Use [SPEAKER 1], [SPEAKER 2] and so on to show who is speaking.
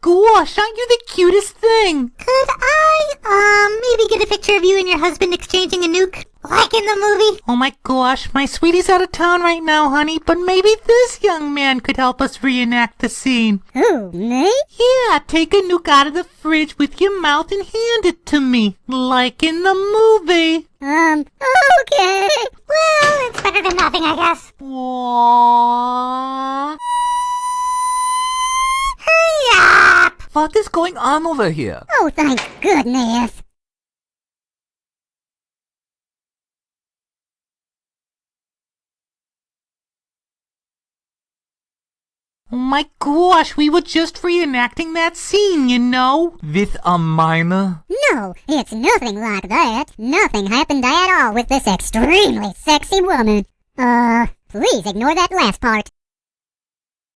[SPEAKER 1] gosh,
[SPEAKER 2] aren't you the cutest thing?
[SPEAKER 1] Could I, um, maybe get a picture of you and your husband exchanging a nuke? Like in the movie?
[SPEAKER 2] Oh my gosh, my sweetie's out of town right now, honey, but maybe this young man could help us reenact the scene.
[SPEAKER 1] Who, me?
[SPEAKER 2] Yeah, take a nuke out of the fridge with your mouth and hand it to me, like in the movie.
[SPEAKER 1] Um, okay. Well, it's better than nothing, I guess.
[SPEAKER 2] Aww.
[SPEAKER 3] What is going on over here?
[SPEAKER 1] Oh, thank goodness.
[SPEAKER 2] Oh my gosh, we were just reenacting that scene, you know?
[SPEAKER 3] With a minor?
[SPEAKER 1] No, it's nothing like that. Nothing happened at all with this extremely sexy woman. Uh, please ignore that last part.